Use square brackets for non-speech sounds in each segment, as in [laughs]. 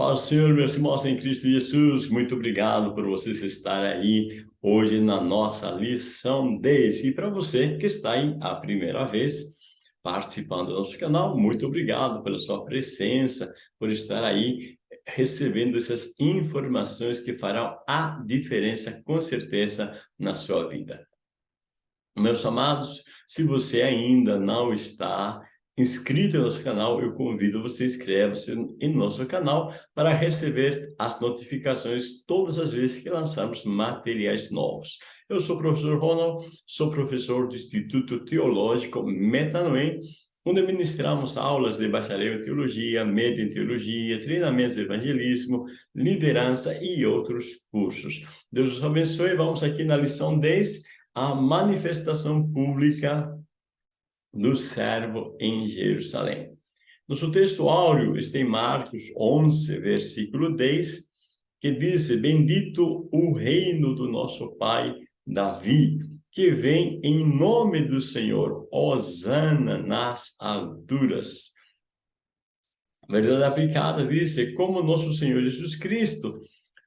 Paz Senhor, meus irmãos em Cristo Jesus, muito obrigado por vocês estarem aí hoje na nossa lição 10. E para você que está aí a primeira vez participando do nosso canal, muito obrigado pela sua presença, por estar aí recebendo essas informações que farão a diferença, com certeza, na sua vida. Meus amados, se você ainda não está inscrito no nosso canal, eu convido você a inscrever-se em nosso canal para receber as notificações todas as vezes que lançarmos materiais novos. Eu sou o professor Ronald, sou professor do Instituto Teológico Metanoem, onde ministramos aulas de bacharel em teologia, médio em teologia, treinamentos de evangelismo, liderança e outros cursos. Deus os abençoe. Vamos aqui na lição 10, a manifestação pública do servo em Jerusalém. Nosso texto áureo está em Marcos 11, versículo 10, que diz, Bendito o reino do nosso pai Davi, que vem em nome do Senhor, Osana nas alturas. Verdade aplicada diz, como nosso Senhor Jesus Cristo,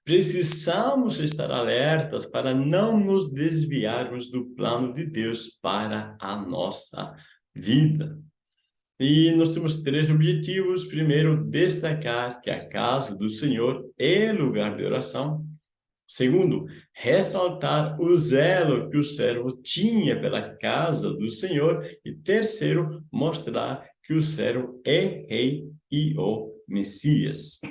precisamos estar alertas para não nos desviarmos do plano de Deus para a nossa vida. E nós temos três objetivos. Primeiro, destacar que a casa do Senhor é lugar de oração. Segundo, ressaltar o zelo que o servo tinha pela casa do Senhor. E terceiro, mostrar que o servo é rei e o Messias.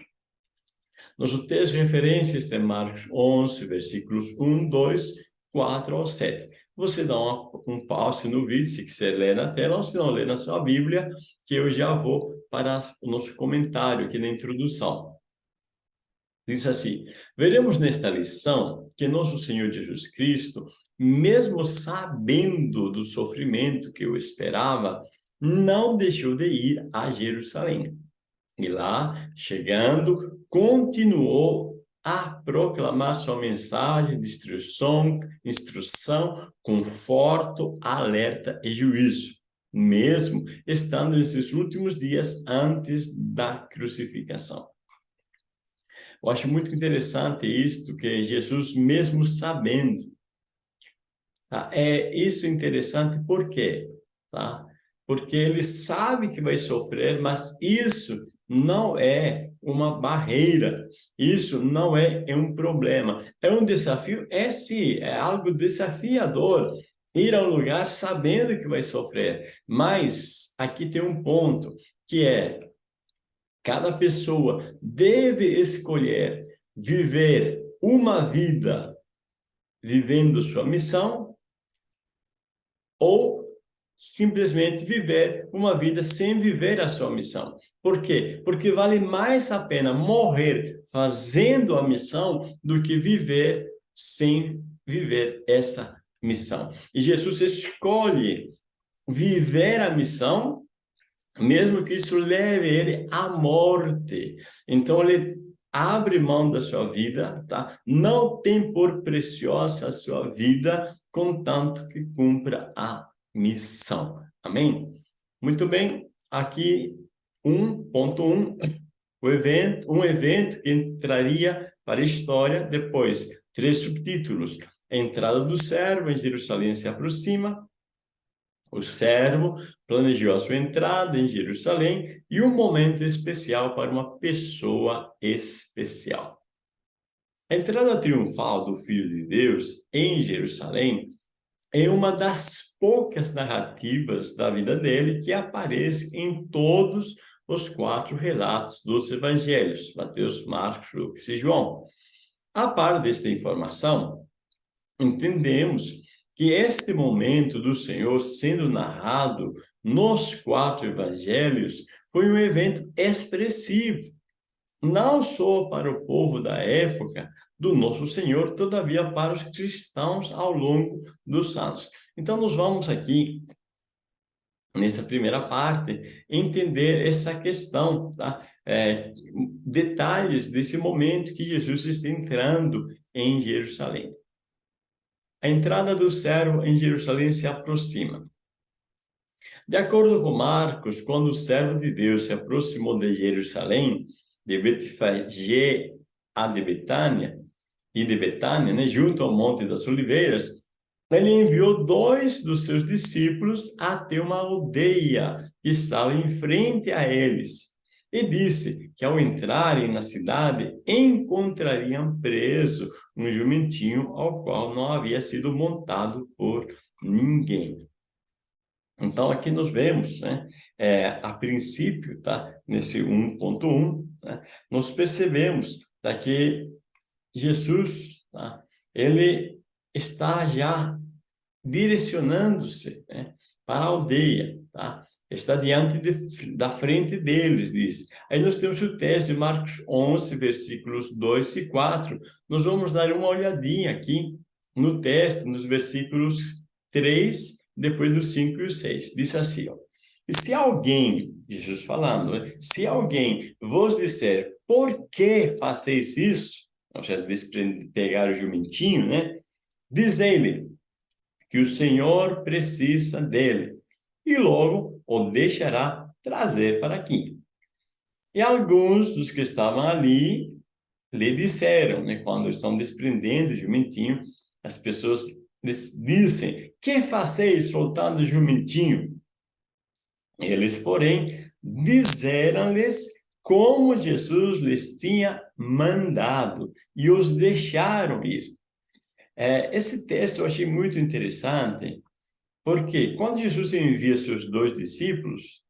Nosso texto de referência está em Marcos 11, versículos 1, 2, 4 ao 7 você dá uma, um pause no vídeo, se quiser ler na tela, ou se não, ler na sua Bíblia, que eu já vou para o nosso comentário aqui na introdução. Diz assim, veremos nesta lição que nosso Senhor Jesus Cristo, mesmo sabendo do sofrimento que eu esperava, não deixou de ir a Jerusalém. E lá, chegando, continuou a proclamar sua mensagem de instrução, instrução, conforto, alerta e juízo, mesmo estando nesses últimos dias antes da crucificação. Eu acho muito interessante isto, que Jesus, mesmo sabendo, tá? é isso interessante por quê? Tá? Porque ele sabe que vai sofrer, mas isso não é uma barreira. Isso não é, é um problema. É um desafio? É sim, é algo desafiador. Ir a um lugar sabendo que vai sofrer. Mas aqui tem um ponto, que é cada pessoa deve escolher viver uma vida vivendo sua missão ou simplesmente viver uma vida sem viver a sua missão. Por quê? Porque vale mais a pena morrer fazendo a missão do que viver sem viver essa missão. E Jesus escolhe viver a missão, mesmo que isso leve ele à morte. Então, ele abre mão da sua vida, tá? Não tem por preciosa a sua vida, contanto que cumpra a missão. Amém? Muito bem, aqui 1.1, o evento, um evento que entraria para a história depois. Três subtítulos. A entrada do servo em Jerusalém se aproxima. O servo planejou a sua entrada em Jerusalém e um momento especial para uma pessoa especial. A entrada triunfal do Filho de Deus em Jerusalém é uma das poucas narrativas da vida dele que aparecem em todos os quatro relatos dos evangelhos, Mateus, Marcos, Lucas e João. A par desta informação, entendemos que este momento do Senhor sendo narrado nos quatro evangelhos foi um evento expressivo, não só para o povo da época do nosso Senhor, todavia para os cristãos ao longo dos anos. Então, nós vamos aqui, nessa primeira parte, entender essa questão, tá? É, detalhes desse momento que Jesus está entrando em Jerusalém. A entrada do servo em Jerusalém se aproxima. De acordo com Marcos, quando o servo de Deus se aproximou de Jerusalém, de Betfagé a de Betânia, e de Betânia, né, junto ao Monte das Oliveiras, ele enviou dois dos seus discípulos até uma aldeia que estava em frente a eles. E disse que ao entrarem na cidade, encontrariam preso um jumentinho ao qual não havia sido montado por ninguém. Então, aqui nós vemos, né, é, a princípio, tá, nesse 1.1, né, nós percebemos tá, que Jesus, tá, ele está já direcionando-se né, para a aldeia, tá? está diante de, da frente deles, diz. Aí nós temos o texto de Marcos 11, versículos 2 e 4. Nós vamos dar uma olhadinha aqui no texto, nos versículos 3, depois dos 5 e 6. Diz assim, ó. E se alguém, Jesus falando, né? se alguém vos disser, por que fazeis isso? Ou seja, pegar o jumentinho, né? Dizei-lhe que o Senhor precisa dele e logo o deixará trazer para aqui. E alguns dos que estavam ali lhe disseram, né, quando estão desprendendo o jumentinho, as pessoas dizem, que faceis soltando o jumentinho? Eles, porém, disseram-lhes como Jesus lhes tinha mandado e os deixaram ir. É, esse texto eu achei muito interessante, porque quando Jesus envia seus dois discípulos,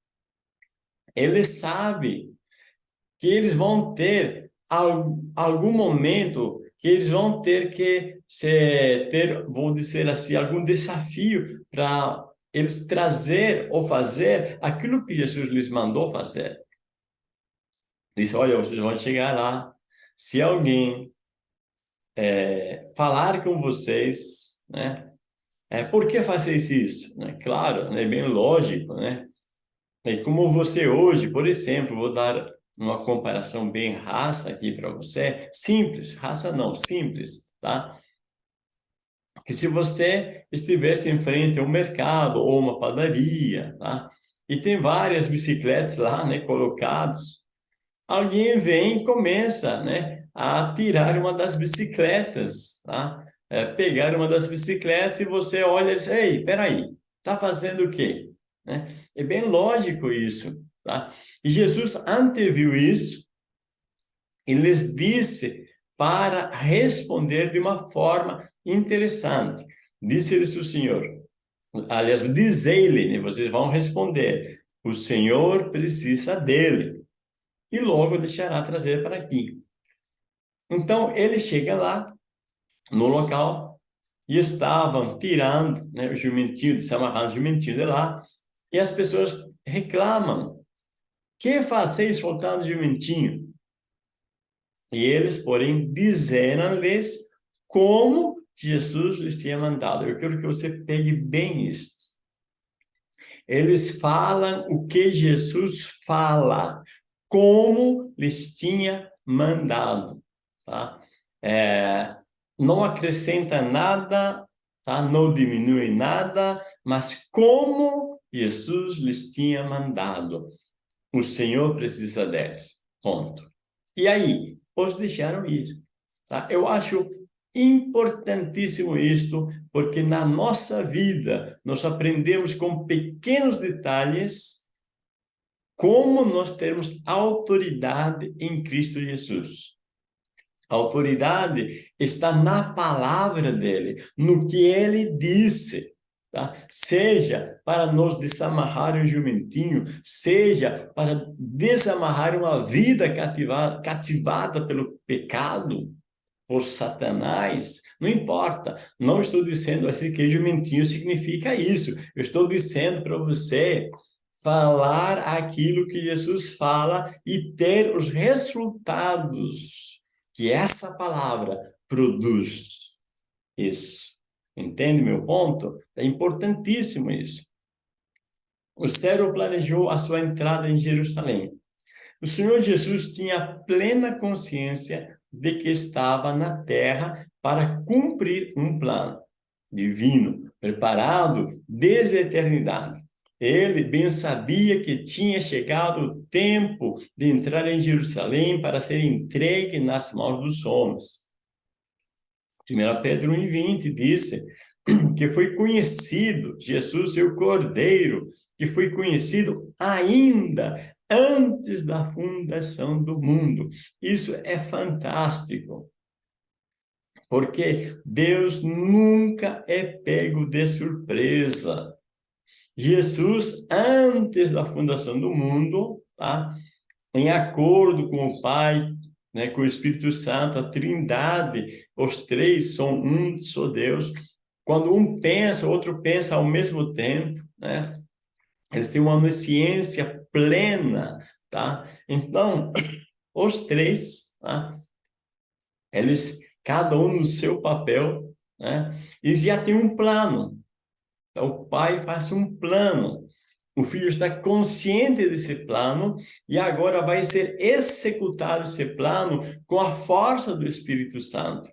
ele sabe que eles vão ter algum momento que eles vão ter que se, ter, vou dizer assim, algum desafio para eles trazer ou fazer aquilo que Jesus lhes mandou fazer. Disse, olha, vocês vão chegar lá, se alguém é, falar com vocês, né? É, por que fazeis isso? Né? Claro, é né? bem lógico, né? E como você hoje, por exemplo, vou dar uma comparação bem raça aqui para você, simples, raça não, simples, tá? Que se você estivesse em frente a um mercado ou uma padaria, tá? E tem várias bicicletas lá, né, colocados, alguém vem e começa, né, a tirar uma das bicicletas, tá? É, pegar uma das bicicletas e você olha e diz, ei, peraí, tá fazendo o quê? Né? É bem lógico isso, tá? E Jesus anteviu isso e lhes disse para responder de uma forma interessante. Disse-lhes o Senhor, aliás, dizei-lhe, né? vocês vão responder, o Senhor precisa dele e logo deixará trazer para aqui. Então, ele chega lá, no local, e estavam tirando né, o jumentinho, desamarrando o jumentinho de lá, e as pessoas reclamam, que fazeis soltando o jumentinho? E eles, porém, disseram-lhes como Jesus lhes tinha mandado. Eu quero que você pegue bem isto. Eles falam o que Jesus fala, como lhes tinha mandado tá? É, não acrescenta nada, tá? não diminui nada, mas como Jesus lhes tinha mandado. O Senhor precisa deles, ponto. E aí, os deixaram ir. Tá? Eu acho importantíssimo isto, porque na nossa vida nós aprendemos com pequenos detalhes como nós temos autoridade em Cristo Jesus. A autoridade está na palavra dele, no que ele disse. Tá? Seja para nos desamarrar um jumentinho, seja para desamarrar uma vida cativada, cativada pelo pecado, por Satanás, não importa. Não estou dizendo assim que jumentinho significa isso. Eu estou dizendo para você falar aquilo que Jesus fala e ter os resultados que essa palavra produz isso. Entende meu ponto? É importantíssimo isso. O céu planejou a sua entrada em Jerusalém. O Senhor Jesus tinha plena consciência de que estava na terra para cumprir um plano divino, preparado desde a eternidade. Ele bem sabia que tinha chegado o tempo de entrar em Jerusalém para ser entregue nas mãos dos homens. 1 Pedro 1,20 disse [clears throat] que foi conhecido, Jesus, seu Cordeiro, que foi conhecido ainda antes da fundação do mundo. Isso é fantástico. Porque Deus nunca é pego de surpresa. Jesus, antes da fundação do mundo, tá? em acordo com o Pai, né, com o Espírito Santo, a trindade, os três são um só Deus. Quando um pensa, o outro pensa ao mesmo tempo, né? Eles têm uma onisciência plena, tá? Então, [coughs] os três, tá? Eles, cada um no seu papel, né? Eles já têm um plano. Então, o pai faz um plano. O filho está consciente desse plano e agora vai ser executado esse plano com a força do Espírito Santo.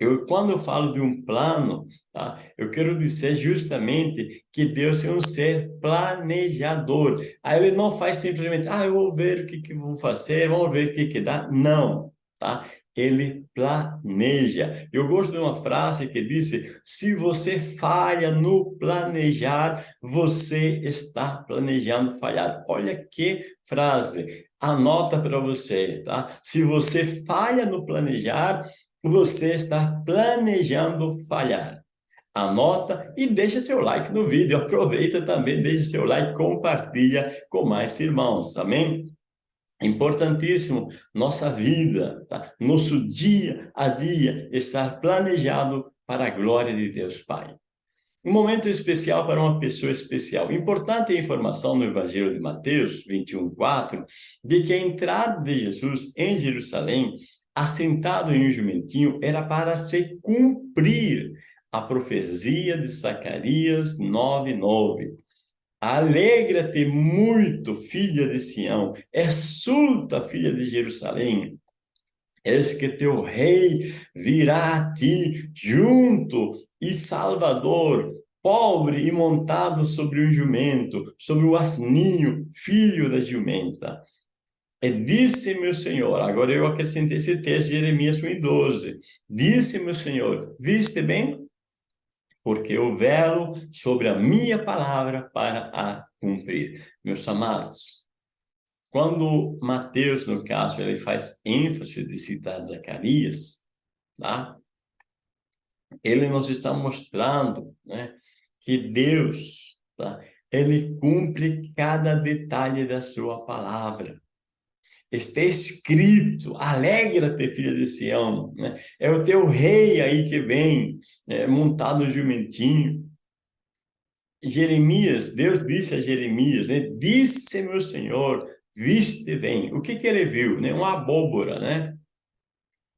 Eu, quando eu falo de um plano, tá? eu quero dizer justamente que Deus é um ser planejador. Aí ele não faz simplesmente, ah, eu vou ver o que, que vou fazer, vamos ver o que, que dá. Não, tá? ele planeja. Eu gosto de uma frase que disse, se você falha no planejar, você está planejando falhar. Olha que frase, anota para você, tá? Se você falha no planejar, você está planejando falhar. Anota e deixa seu like no vídeo. Aproveita também, deixa seu like, compartilha com mais irmãos, amém? Importantíssimo, nossa vida, tá? nosso dia a dia estar planejado para a glória de Deus Pai. Um momento especial para uma pessoa especial. Importante a informação no Evangelho de Mateus 21, 4, de que a entrada de Jesus em Jerusalém, assentado em um jumentinho, era para se cumprir a profecia de Zacarias 9, 9 Alegra-te muito, filha de Sião, exulta, filha de Jerusalém. Eis que teu rei virá a ti, junto e salvador, pobre e montado sobre um jumento, sobre o asninho, filho da jumenta. E disse meu Senhor, agora eu acrescentei esse texto Jeremias 1,12. Disse meu Senhor, viste bem? Porque eu velo sobre a minha palavra para a cumprir. Meus amados, quando Mateus, no caso, ele faz ênfase de citar Zacarias, tá? ele nos está mostrando né, que Deus, tá? ele cumpre cada detalhe da sua palavra está escrito, alegra-te, filha de Sião, né? é o teu rei aí que vem, né? montado no jumentinho. Jeremias, Deus disse a Jeremias, né? disse meu Senhor, viste bem. O que que ele viu? Né? Uma abóbora, né?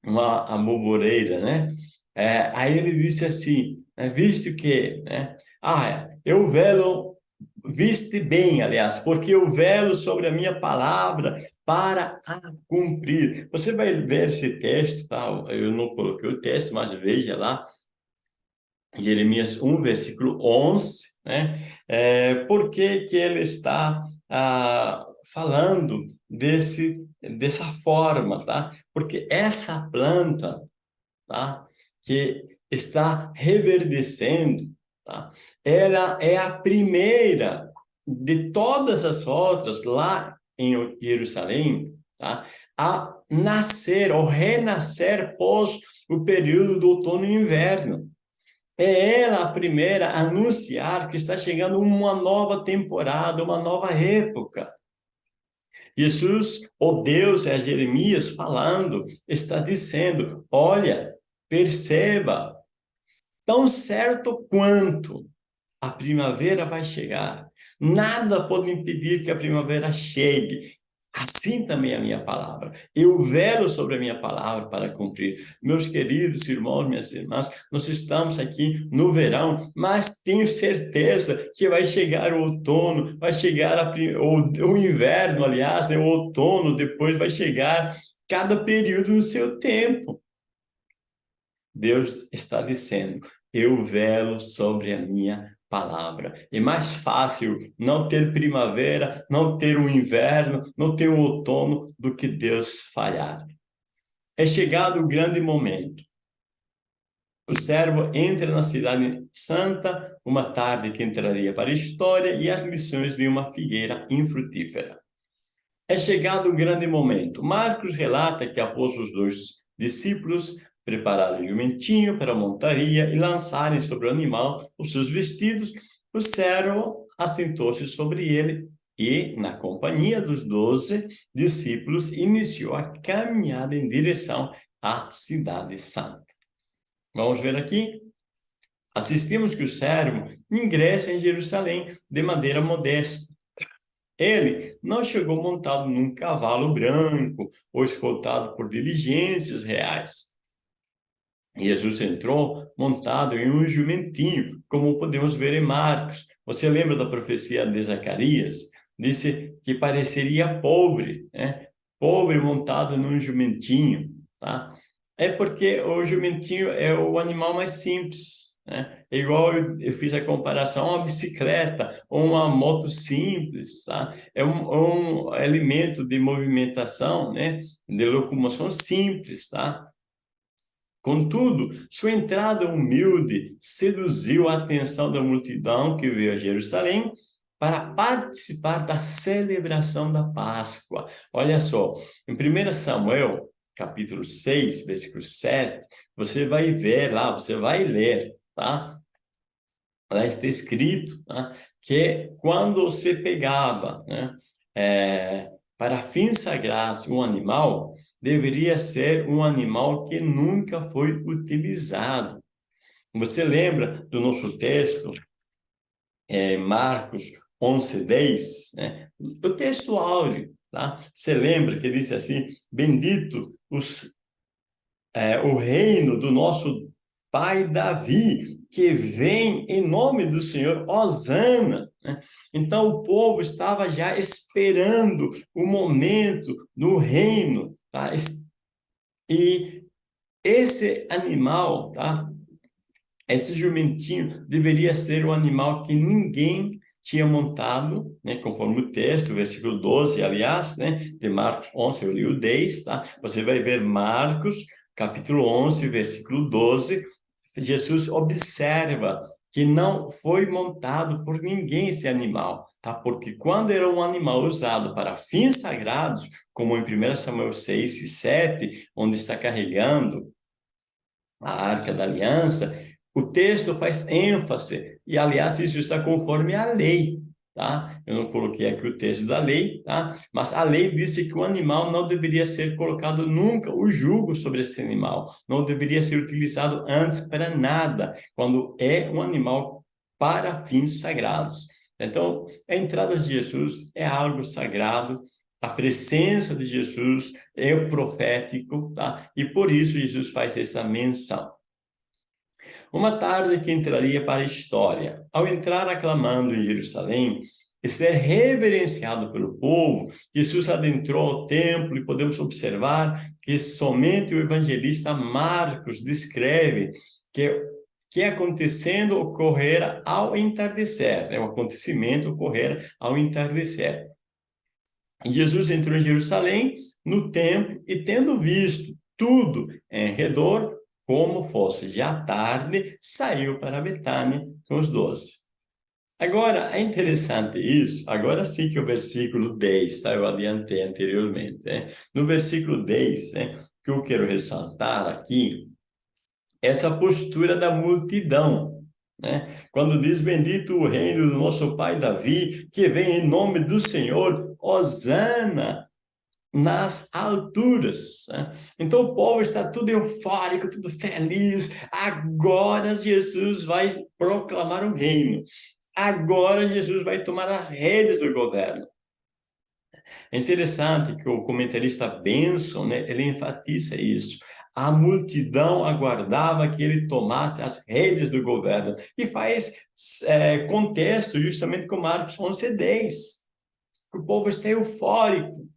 Uma aboboreira, né? É, aí ele disse assim, né? viste o quê? Né? Ah, eu velo viste bem, aliás, porque eu velo sobre a minha palavra para a cumprir. Você vai ver esse texto, tá? eu não coloquei o texto, mas veja lá, Jeremias 1, versículo 11, né? É, por que que ele está ah, falando desse, dessa forma, tá? Porque essa planta, tá? Que está reverdecendo, tá? Ela é a primeira de todas as outras lá em Jerusalém, tá? a nascer ou renascer pós o período do outono e inverno. É ela a primeira a anunciar que está chegando uma nova temporada, uma nova época. Jesus, o Deus, é Jeremias falando, está dizendo, olha, perceba, tão certo quanto a primavera vai chegar, Nada pode impedir que a primavera chegue. Assim também é a minha palavra. Eu velo sobre a minha palavra para cumprir. Meus queridos irmãos, minhas irmãs, nós estamos aqui no verão, mas tenho certeza que vai chegar o outono, vai chegar a, o, o inverno, aliás, né, o outono, depois vai chegar cada período no seu tempo. Deus está dizendo, eu velo sobre a minha palavra. É mais fácil não ter primavera, não ter um inverno, não ter um outono do que Deus falhar. É chegado o grande momento. O servo entra na cidade santa, uma tarde que entraria para a história e as lições de uma figueira infrutífera. É chegado o grande momento. Marcos relata que após os dois discípulos prepararem o jumentinho para a montaria e lançarem sobre o animal os seus vestidos, o servo assentou-se sobre ele e, na companhia dos doze discípulos, iniciou a caminhada em direção à cidade santa. Vamos ver aqui? Assistimos que o servo ingressa em Jerusalém de maneira modesta. Ele não chegou montado num cavalo branco ou escoltado por diligências reais. Jesus entrou montado em um jumentinho, como podemos ver em Marcos. Você lembra da profecia de Zacarias? Disse que pareceria pobre, né? Pobre montado num jumentinho, tá? É porque o jumentinho é o animal mais simples, né? É igual eu, eu, fiz a comparação, uma bicicleta ou uma moto simples, tá? É um, um elemento de movimentação, né? De locomoção simples, tá? Contudo, sua entrada humilde seduziu a atenção da multidão que veio a Jerusalém para participar da celebração da Páscoa. Olha só, em 1 Samuel, capítulo 6, versículo 7, você vai ver lá, você vai ler, tá? Lá está escrito tá? que quando você pegava né, é, para fins sagrados um animal, deveria ser um animal que nunca foi utilizado. Você lembra do nosso texto, é, Marcos 11, 10, né? o texto áureo, tá? Você lembra que disse assim, bendito os, é, o reino do nosso pai Davi, que vem em nome do Senhor, Osana. Né? Então, o povo estava já esperando o momento do reino Tá? E esse animal, tá? esse jumentinho, deveria ser um animal que ninguém tinha montado, né, conforme o texto, versículo 12, aliás, né, de Marcos 11, eu li o 10, tá? Você vai ver Marcos, capítulo 11, versículo 12, Jesus observa que não foi montado por ninguém esse animal, tá? Porque quando era um animal usado para fins sagrados, como em 1 Samuel 6 e 7, onde está carregando a Arca da Aliança, o texto faz ênfase, e aliás isso está conforme a lei, tá? Eu não coloquei aqui o texto da lei, tá? Mas a lei disse que o animal não deveria ser colocado nunca o jugo sobre esse animal, não deveria ser utilizado antes para nada, quando é um animal para fins sagrados. Então, a entrada de Jesus é algo sagrado, a presença de Jesus é profético, tá? E por isso Jesus faz essa menção. Uma tarde que entraria para a história. Ao entrar aclamando em Jerusalém e ser reverenciado pelo povo, Jesus adentrou ao templo e podemos observar que somente o evangelista Marcos descreve que que acontecendo ocorrera ao entardecer, né? o acontecimento ocorrera ao entardecer. Jesus entrou em Jerusalém, no templo, e tendo visto tudo em redor, como fosse já tarde, saiu para Betânia com os doze. Agora, é interessante isso, agora sim que o versículo 10, tá? eu adiantei anteriormente. Né? No versículo 10, né, que eu quero ressaltar aqui, essa postura da multidão. Né? Quando diz, bendito o reino do nosso pai Davi, que vem em nome do Senhor, Osana, nas alturas. Né? Então o povo está tudo eufórico, tudo feliz. Agora Jesus vai proclamar o reino. Agora Jesus vai tomar as redes do governo. É interessante que o comentarista Benson, né, ele enfatiza isso. A multidão aguardava que ele tomasse as redes do governo. E faz é, contexto justamente com Marcos 11, 10. O povo está eufórico.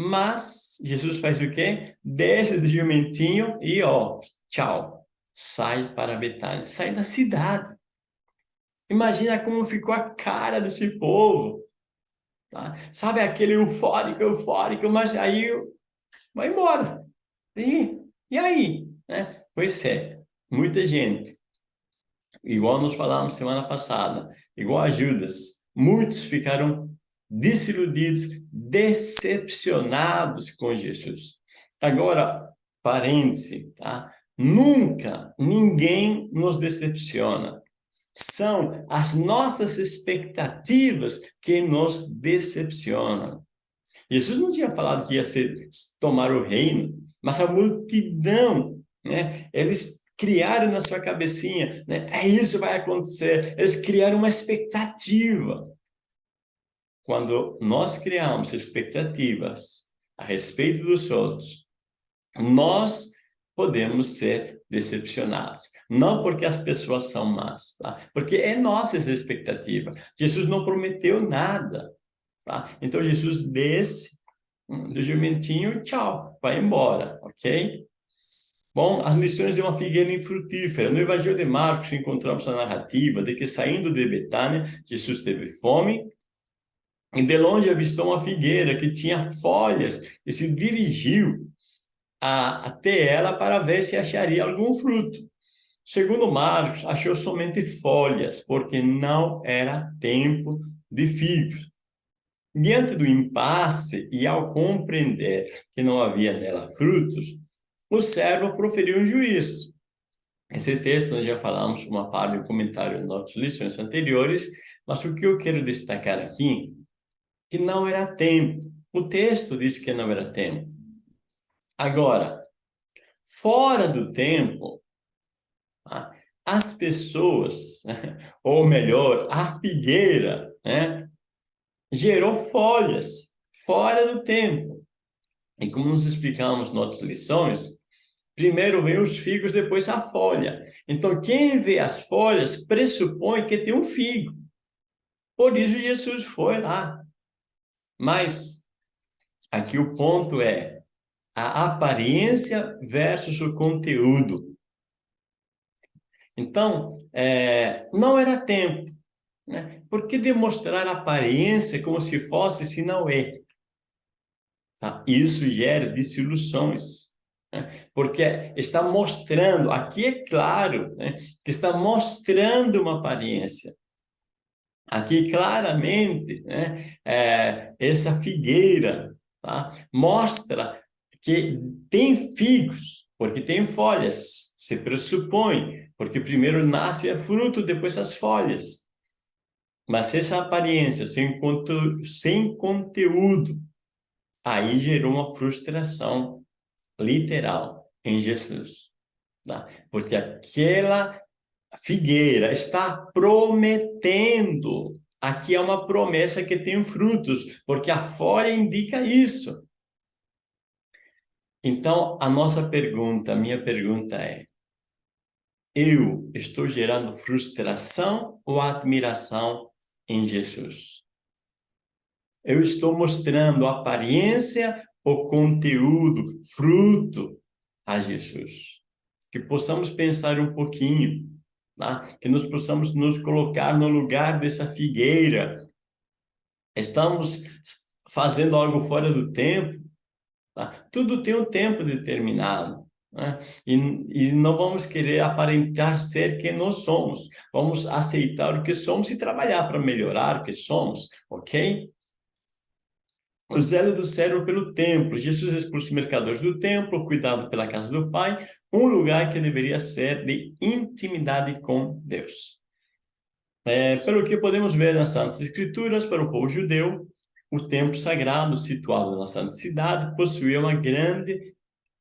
Mas Jesus faz o quê? Desce do jumentinho e, ó, tchau. Sai para Betânia. Sai da cidade. Imagina como ficou a cara desse povo. Tá? Sabe aquele eufórico, eufórico, mas aí vai embora. E, e aí? Né? Pois é, muita gente, igual nós falamos semana passada, igual a Judas, muitos ficaram desiludidos, decepcionados com Jesus. Agora, parêntese, tá? Nunca ninguém nos decepciona. São as nossas expectativas que nos decepcionam. Jesus não tinha falado que ia ser, tomar o reino, mas a multidão, né? Eles criaram na sua cabecinha, né? É isso vai acontecer. Eles criaram uma expectativa. Quando nós criamos expectativas a respeito dos outros, nós podemos ser decepcionados. Não porque as pessoas são más, tá? Porque é nossa expectativa. Jesus não prometeu nada, tá? Então Jesus desce hum, do jumentinho, tchau, vai embora, ok? Bom, as lições de uma figueira infrutífera. No Evangelho de Marcos encontramos a narrativa de que saindo de Betânia, Jesus teve fome e de longe avistou uma figueira que tinha folhas e se dirigiu a, até ela para ver se acharia algum fruto. Segundo Marcos, achou somente folhas, porque não era tempo de figos. Diante do impasse e ao compreender que não havia nela frutos, o servo proferiu um juízo. Esse texto nós já falamos uma parte do comentário nas nossas lições anteriores, mas o que eu quero destacar aqui, que não era tempo. O texto diz que não era tempo. Agora, fora do tempo, tá? as pessoas, [laughs] ou melhor, a figueira, né, gerou folhas fora do tempo. E como nos explicamos nas outras lições, primeiro vem os figos, depois a folha. Então, quem vê as folhas pressupõe que tem um figo. Por isso Jesus foi lá. Mas, aqui o ponto é, a aparência versus o conteúdo. Então, é, não era tempo. Né? Por que demonstrar aparência como se fosse se não é? Tá? Isso gera desilusões. Né? Porque está mostrando, aqui é claro, né? que está mostrando uma aparência. Aqui claramente, né? É, essa figueira tá? mostra que tem figos, porque tem folhas, se pressupõe, porque primeiro nasce a fruto, depois as folhas. Mas essa aparência sem, conteúdo, sem conteúdo, aí gerou uma frustração literal em Jesus. Tá? Porque aquela figueira está prometendo. Aqui é uma promessa que tem frutos, porque a folha indica isso. Então, a nossa pergunta, a minha pergunta é, eu estou gerando frustração ou admiração em Jesus? Eu estou mostrando aparência ou conteúdo, fruto a Jesus? Que possamos pensar um pouquinho, tá? que nós possamos nos colocar no lugar dessa figueira. Estamos fazendo algo fora do tempo, Tá? Tudo tem um tempo determinado. Né? E, e não vamos querer aparentar ser quem nós somos. Vamos aceitar o que somos e trabalhar para melhorar o que somos, ok? O zelo do cérebro pelo templo. Jesus expulsa os mercadores do templo, cuidado pela casa do Pai, um lugar que deveria ser de intimidade com Deus. É, pelo que podemos ver nas Santas Escrituras, para o povo judeu, o templo sagrado, situado na Santa Cidade, possuía uma grande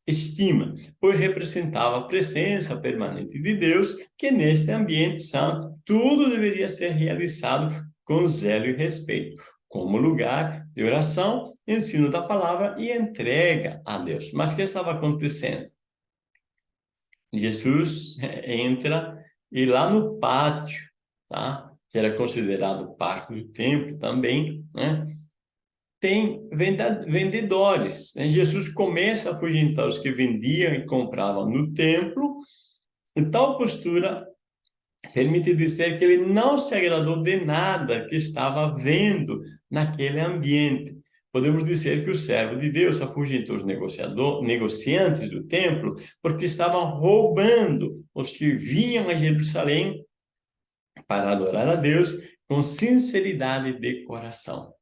estima, pois representava a presença permanente de Deus, que neste ambiente santo tudo deveria ser realizado com zelo e respeito, como lugar de oração, ensino da palavra e entrega a Deus. Mas o que estava acontecendo? Jesus entra e lá no pátio, tá? que era considerado parte do templo também, né? tem vendedores. Né? Jesus começa a afugentar os que vendiam e compravam no templo, e tal postura permite dizer que ele não se agradou de nada que estava vendo naquele ambiente. Podemos dizer que o servo de Deus afugentou os negociantes do templo porque estavam roubando os que vinham a Jerusalém para adorar a Deus com sinceridade de coração.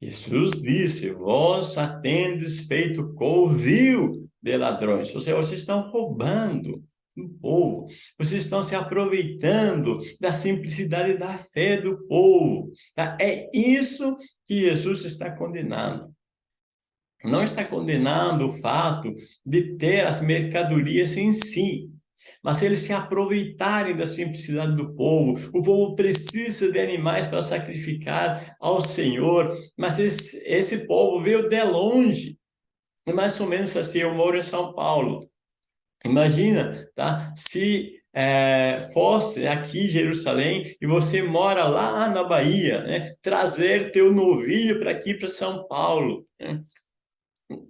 Jesus disse, vós atendes feito covil de ladrões, ou seja, vocês estão roubando do povo. Vocês estão se aproveitando da simplicidade da fé do povo. Tá? É isso que Jesus está condenando. Não está condenando o fato de ter as mercadorias em si, mas eles se aproveitarem da simplicidade do povo. O povo precisa de animais para sacrificar ao Senhor, mas esse, esse povo veio de longe. É mais ou menos assim, eu moro em São Paulo. Imagina, tá? Se é, fosse aqui em Jerusalém e você mora lá na Bahia, né? Trazer teu novilho para aqui, para São Paulo, né?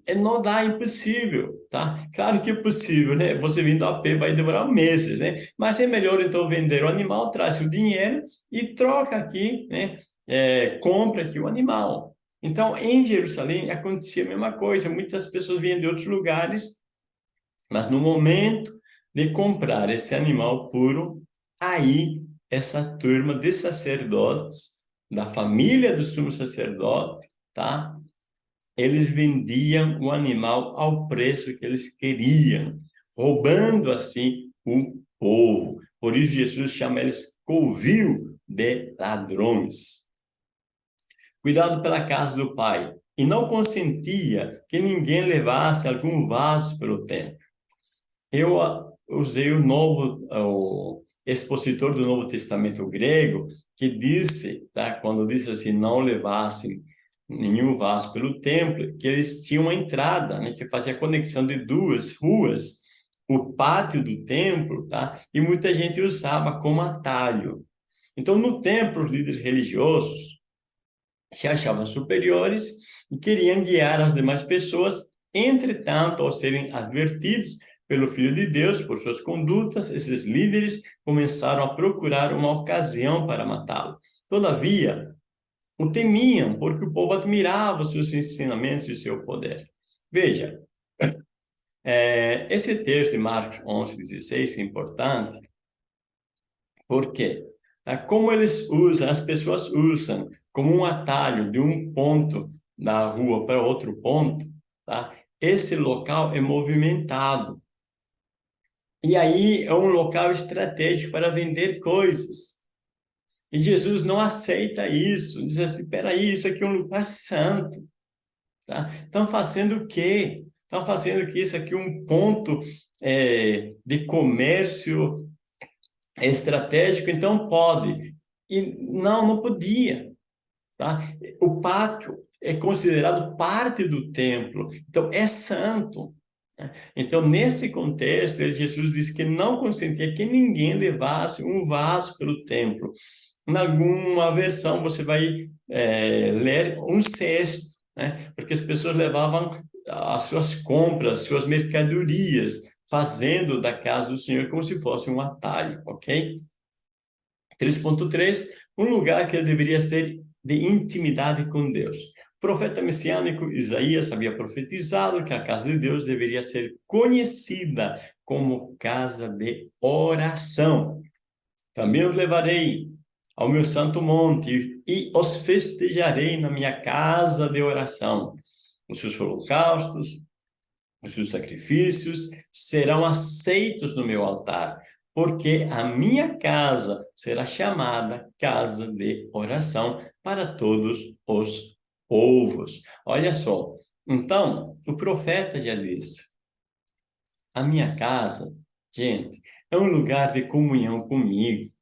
É, não dá, é impossível, tá? Claro que é possível, né? Você vindo a pé vai demorar meses, né? Mas é melhor, então, vender o animal, traz o dinheiro e troca aqui, né? É, compra aqui o animal. Então, em Jerusalém, acontecia a mesma coisa. Muitas pessoas vinham de outros lugares mas no momento de comprar esse animal puro, aí essa turma de sacerdotes, da família do sumo sacerdote, tá? Eles vendiam o animal ao preço que eles queriam, roubando assim o povo. Por isso Jesus chama eles covil de ladrões. Cuidado pela casa do pai. E não consentia que ninguém levasse algum vaso pelo templo. Eu usei o novo, o expositor do Novo Testamento grego, que disse, tá, quando disse assim, não levassem nenhum vaso pelo templo, que eles tinham uma entrada, né, que fazia conexão de duas ruas, o pátio do templo, tá? E muita gente usava como atalho. Então, no templo, os líderes religiosos se achavam superiores e queriam guiar as demais pessoas, entretanto, ao serem advertidos, pelo Filho de Deus, por suas condutas, esses líderes começaram a procurar uma ocasião para matá-lo. Todavia, o temiam, porque o povo admirava seus ensinamentos e seu poder. Veja, [laughs] é, esse texto de Marcos 11, 16 é importante, porque tá? como eles usam, as pessoas usam como um atalho de um ponto da rua para outro ponto, tá? esse local é movimentado. E aí é um local estratégico para vender coisas. E Jesus não aceita isso. Diz assim, peraí, isso aqui é um lugar santo. Tá? Estão fazendo o quê? Estão fazendo que isso aqui é um ponto é, de comércio estratégico, então pode. E não, não podia. Tá? O pátio é considerado parte do templo, então é santo. Então, nesse contexto, Jesus disse que não consentia que ninguém levasse um vaso pelo templo. Em alguma versão, você vai é, ler um cesto, né? porque as pessoas levavam as suas compras, suas mercadorias, fazendo da casa do Senhor como se fosse um atalho, ok? 3.3, um lugar que deveria ser de intimidade com Deus profeta messiânico Isaías havia profetizado que a casa de Deus deveria ser conhecida como casa de oração. Também os levarei ao meu santo monte e os festejarei na minha casa de oração. Os seus holocaustos, os seus sacrifícios serão aceitos no meu altar, porque a minha casa será chamada casa de oração para todos os povos. Olha só, então, o profeta já disse, a minha casa, gente, é um lugar de comunhão comigo,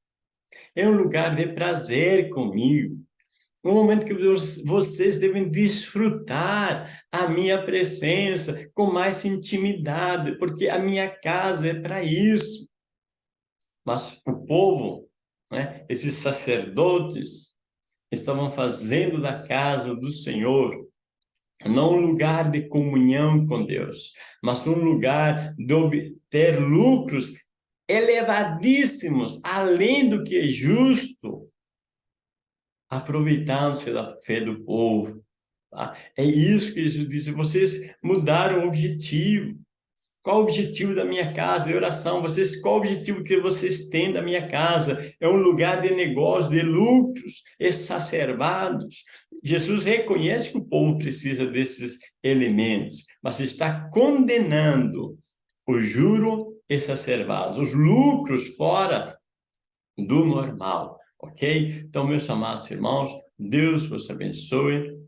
é um lugar de prazer comigo, um momento que vocês devem desfrutar a minha presença com mais intimidade, porque a minha casa é para isso. Mas o povo, né, esses sacerdotes, estavam fazendo da casa do Senhor não um lugar de comunhão com Deus, mas um lugar de obter lucros elevadíssimos, além do que é justo, aproveitando-se da fé do povo. Tá? É isso que Jesus disse, vocês mudaram o objetivo. Qual o objetivo da minha casa de oração? Vocês, qual o objetivo que vocês têm da minha casa? É um lugar de negócio, de lucros exacerbados. Jesus reconhece que o povo precisa desses elementos, mas está condenando o juro exacerbado, os lucros fora do normal, ok? Então, meus amados irmãos, Deus vos abençoe.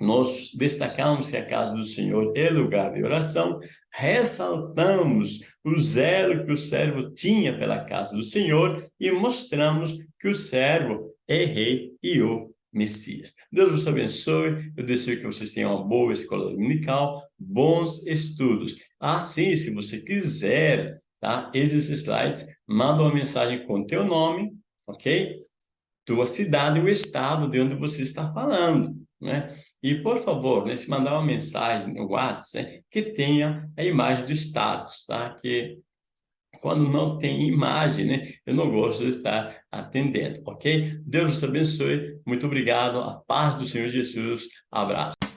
Nós destacamos que a casa do Senhor é lugar de oração, ressaltamos o zelo que o servo tinha pela casa do Senhor e mostramos que o servo é rei e o Messias. Deus vos abençoe, eu desejo que vocês tenham uma boa escola dominical, bons estudos. Assim, se você quiser, tá? Esses slides, manda uma mensagem com teu nome, ok? Tua cidade e o estado de onde você está falando, né? E, por favor, se mandar uma mensagem no WhatsApp, que tenha a imagem do status, tá? Que quando não tem imagem, né, eu não gosto de estar atendendo, ok? Deus nos abençoe, muito obrigado, a paz do Senhor Jesus, abraço.